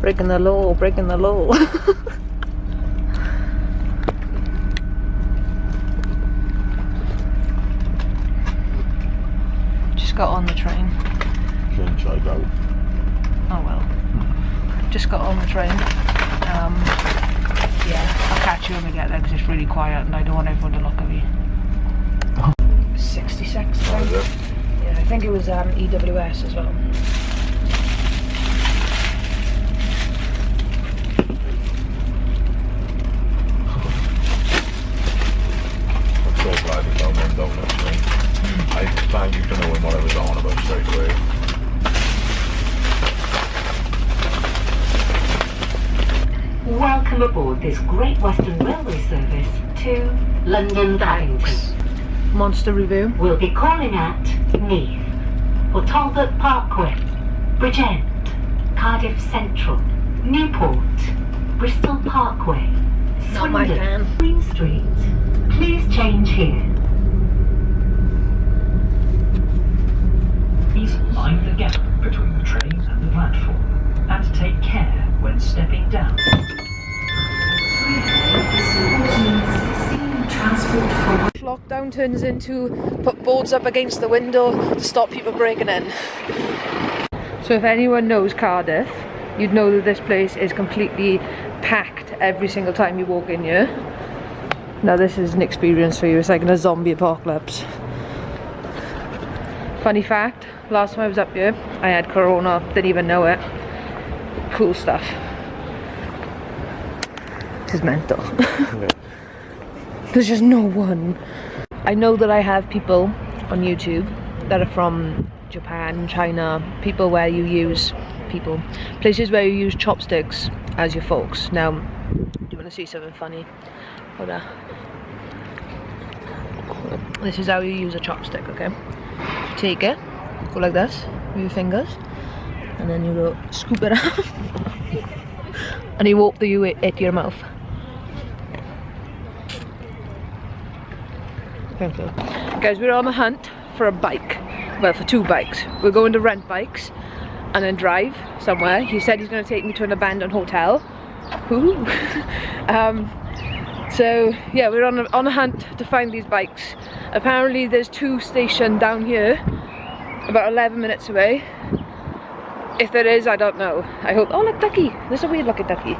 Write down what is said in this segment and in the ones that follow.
Breaking the law, breaking the law. Just got on the train. Change I go. Oh well. Just got on the train. Um, yeah, I'll catch you when we get there because it's really quiet and I don't want everyone to look at me. 66 Oh, is? Yeah, I think it was um, EWS as well. I'm so glad you found them donuts, mate. I thank you for knowing what I was on about straight away. Welcome aboard this Great Western Railway service to London Paddington. Monster review. We'll be calling at Neath, Port Talbot Parkway, Bridgend, Cardiff Central, Newport, Bristol Parkway, Not my Swindon, fan. Queen Street. Please change here. Please mind the gap between the train and the platform, and take care when stepping down. Lockdown turns into put boards up against the window to stop people breaking in. So if anyone knows Cardiff, you'd know that this place is completely packed every single time you walk in here. Now this is an experience for you, it's like in a zombie apocalypse. Funny fact, last time I was up here, I had corona, didn't even know it. Cool stuff. This is mental. There's just no one. I know that I have people on YouTube that are from Japan, China, people where you use people, places where you use chopsticks as your forks. Now, do you want to see something funny? Hold on. This is how you use a chopstick, okay? Take it, go like this with your fingers, and then you go scoop it up and you walk the you at your mouth. Thank you. Guys, we're on a hunt for a bike. Well, for two bikes. We're going to rent bikes and then drive somewhere. He said he's going to take me to an abandoned hotel. Ooh. um, so yeah, we're on a, on a hunt to find these bikes. Apparently there's two stationed down here, about 11 minutes away. If there is, I don't know. I hope. Oh, look, ducky. There's a weird looking ducky.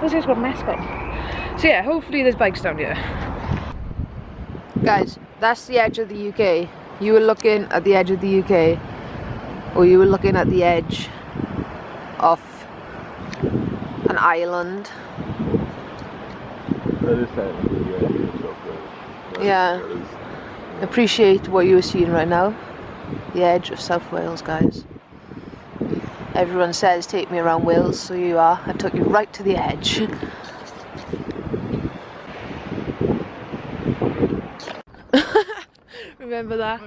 This is got a mask on. So yeah, hopefully there's bikes down here. Guys, that's the edge of the UK. You were looking at the edge of the UK, or you were looking at the edge of an island. That is technically the idea of stuff, though. Yeah. Appreciate what you are seeing right now. The edge of South Wales, guys. Everyone says take me around Wales, so you are. I took you right to the edge. Remember that?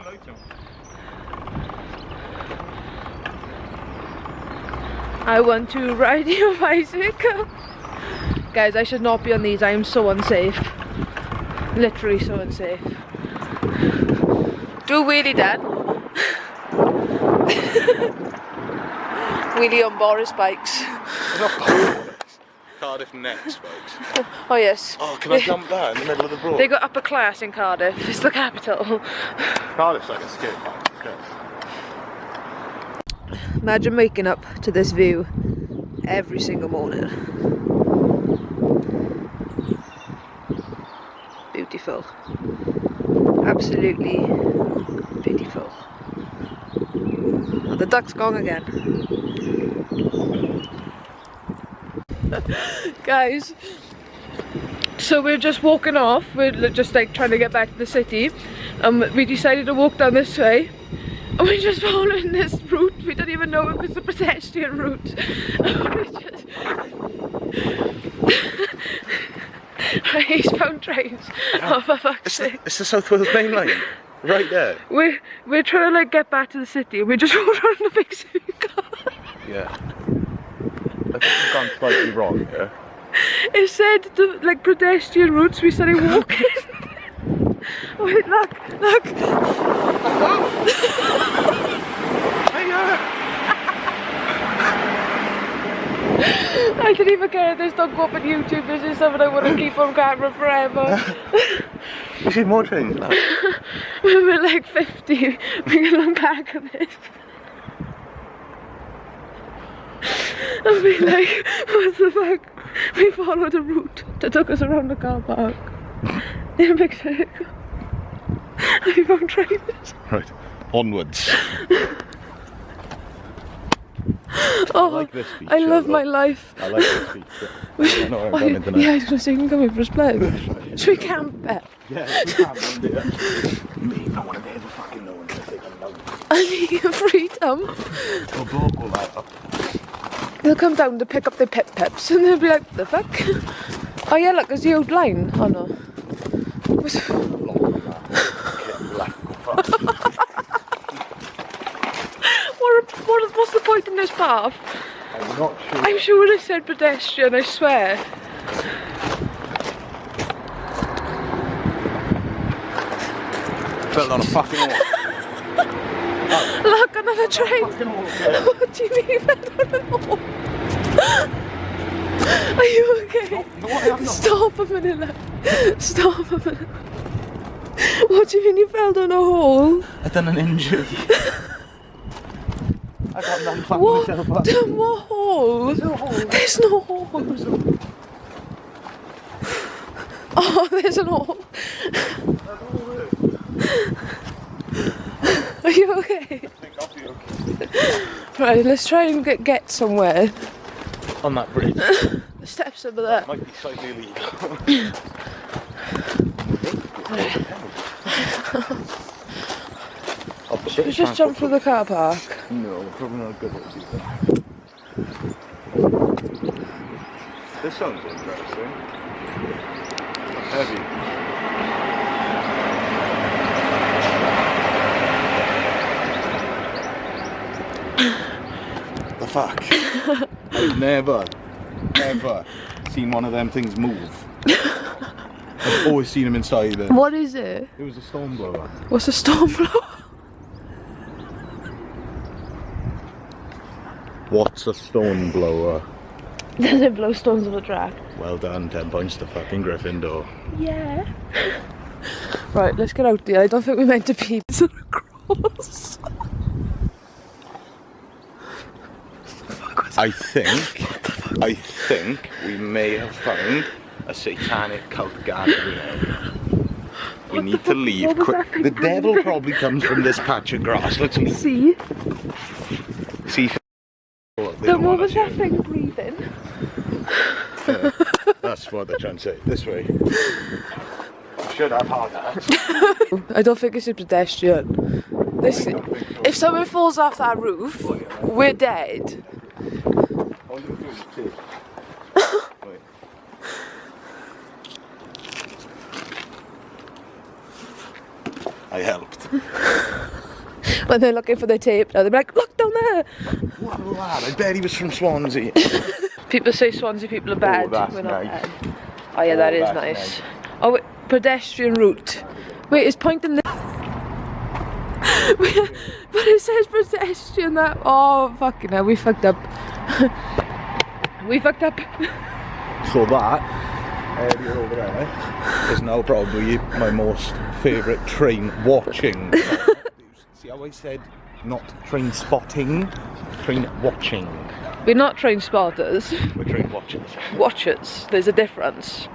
I. I want to ride your bicycle. Guys, I should not be on these. I am so unsafe. Literally so unsafe. Do wheelie, Dad. wheelie on Boris bikes. Cardiff next, folks. Oh yes. Oh, can I jump that in the middle of the broad? They got upper class in Cardiff. It's the capital. Cardiff's like a skate park. Imagine waking up to this view every single morning. Absolutely beautiful. Oh, the duck's gone again. Guys, so we're just walking off. We're just like trying to get back to the city. Um, we decided to walk down this way. And we're just following this route. We don't even know if it's a pedestrian route. we just... He's found trains. Oh, for fuck's It's the, sake. it's the South Wales main line. Right there. We're, we're trying to like get back to the city and we just walked around the big circle. Yeah. I think you've gone slightly wrong here. It said the like pedestrian routes. We started walking. Wait, look, look. Oh, I didn't even care if this don't go up on YouTube. This is something I want to keep on camera forever. You see more trains now? when we're like 50, we can look back at this. And be like, what the fuck? We followed a route that took us around the car park. In big circle. We found trains. Right. Onwards. Oh, like this feature I love my life. I like this feature. We I don't know what I've done tonight. yeah, I was gonna say you can come in for a split. Should we camp it? Yeah, we that. Me, I want to be able to fucking know when to take them down. I need freedom. The bloke will light up. They'll come down to pick up their pip pips and they'll be like, the fuck? Oh yeah, look, there's the old line. Oh no. Was- What, what, what's the point in this path? I'm not sure. I'm sure it said pedestrian, I swear. Fell on a fucking wall. Look, another train. What do you mean? I know. Are you okay? No, I not. Stop a minute. love. Stop a minute. What do you mean you fell down a hole? I done an injury. I got nothing fucking What? myself up. Down what hole? no hole. There's no hole. Oh, there's an hole. Are you okay? I think I'll be okay. Right, let's try and get, get somewhere. On that bridge. The steps over there. Might be slightly illegal. Should we just jump through the car park? No, probably not a good idea. This sounds interesting. Heavy. the fuck? I've never, ever seen one of them things move. I've always seen them inside it. What is it? It was a stone blower. What's a stone blower? What's a stone blower? Does it blow stones on the track? Well done, 10 points to fucking Gryffindor. Yeah. Right, let's get out there. I don't think we're meant to be so cross. I think, I think we may have found a satanic cult gathering area. We What need to leave quick. The devil probably comes from this patch of grass. Let's leave. See? See if they what was that thing breathing? That's what they're trying to say. This way. Should have had that. I don't think it's a pedestrian. This, if someone falls off that roof, oh, we're dead. I helped. When they're looking for their tape now, they're like, look down there. What a lad. I bet he was from Swansea. People say Swansea people are bad. Oh, that's not nice. bad. Oh yeah, Oh, that's nice. nice. Oh, wait, pedestrian route. Wait, it's pointing this. but it says pedestrian that. Oh, fucking hell, we fucked up. we fucked up. So that area over there is now probably my most favourite train watching. How said not train spotting, train watching. We're not train spotters, We're train watchers. watchers. There's a difference.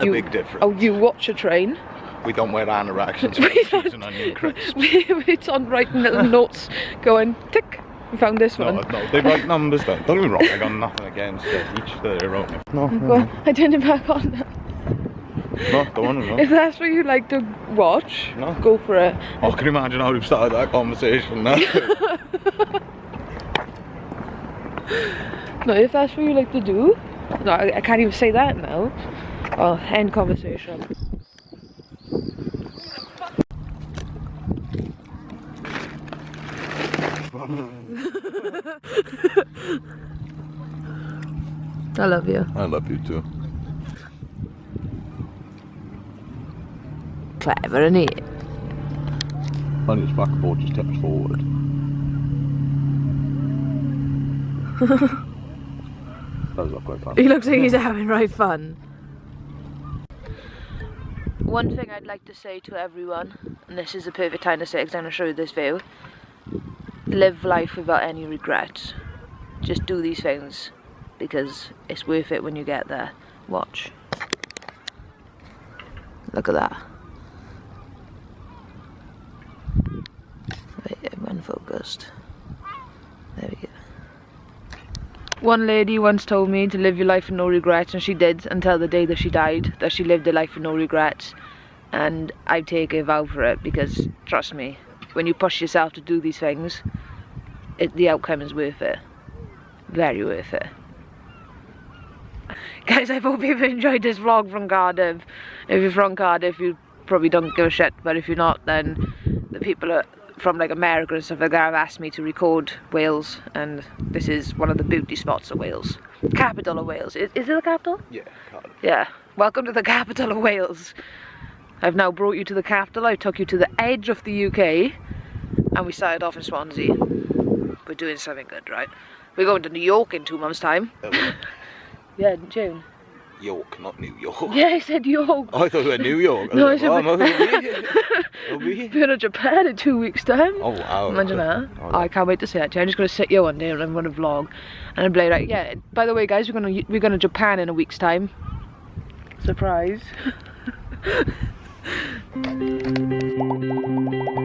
A big difference. Oh, you watch a train. We don't wear anoraks and We sweat cheese and onion crisps. We, it's on writing little notes going tick. We found this No, one. no, they write numbers down. Don't get me wrong, I got nothing against it. Each their own. No, no, Well, I turned it back on now. No, go on, go If that's what you like to watch, No. go for it. Oh, can you imagine how we've started that conversation now? No, if that's what you like to do. No, I, I can't even say that now. Oh, end conversation. I love you. I love you too. Clever, isn't he? On his backboard just tips forward. does look quite fun. He looks like he's having right fun. One thing I'd like to say to everyone, and this is the perfect time to say it because I'm going to show you this view. Live life without any regrets. Just do these things because it's worth it when you get there. Watch. Look at that. Wait, I'm unfocused. There we go. One lady once told me to live your life with no regrets, and she did until the day that she died, that she lived a life with no regrets. And I take a vow for it because, trust me, when you push yourself to do these things, it, the outcome is worth it. Very worth it. Guys, I hope you've enjoyed this vlog from Cardiff. If you're from Cardiff, you probably don't give a shit, but if you're not, then the people are from like America and stuff like that have asked me to record Wales, and this is one of the beauty spots of Wales. Capital of Wales. Is, is it the capital? Yeah, Cardiff. Yeah. Welcome to the capital of Wales. I've now brought you to the capital. I took you to the edge of the UK, and we started off in Swansea. We're doing something good, right? We're going to New York in two months' time. Oh, Yeah, in June. York, not New York. Yeah, I said York. Oh, I thought you were New York. No, I said like, we- I'm over here. Over here. We're in Japan in two weeks' time. Oh, wow. Imagine that. Oh, I can't wait to see that. I'm just gonna sit here one day and I'm gonna vlog, and I'm like, yeah. By the way, guys, we're gonna we're going to Japan in a week's time. Surprise.